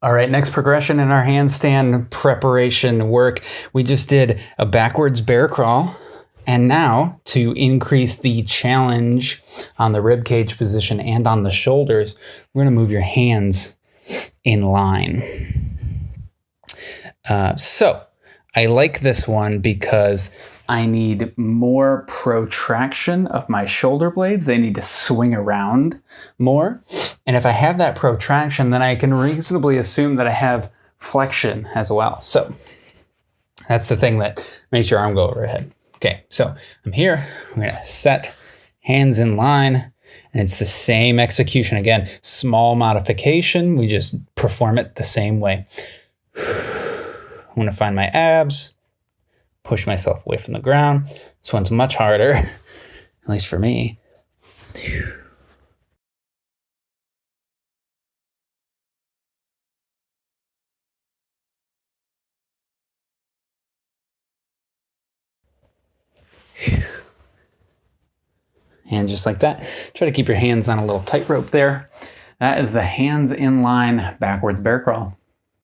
All right, next progression in our handstand preparation work. We just did a backwards bear crawl. And now to increase the challenge on the rib cage position and on the shoulders, we're gonna move your hands in line. Uh, so I like this one because I need more protraction of my shoulder blades. They need to swing around more. And if I have that protraction, then I can reasonably assume that I have flexion as well. So that's the thing that makes your arm go overhead. Okay, so I'm here. I'm gonna set hands in line and it's the same execution. Again, small modification. We just perform it the same way. I'm gonna find my abs, push myself away from the ground. This one's much harder, at least for me. And just like that, try to keep your hands on a little tightrope there. That is the hands in line backwards bear crawl.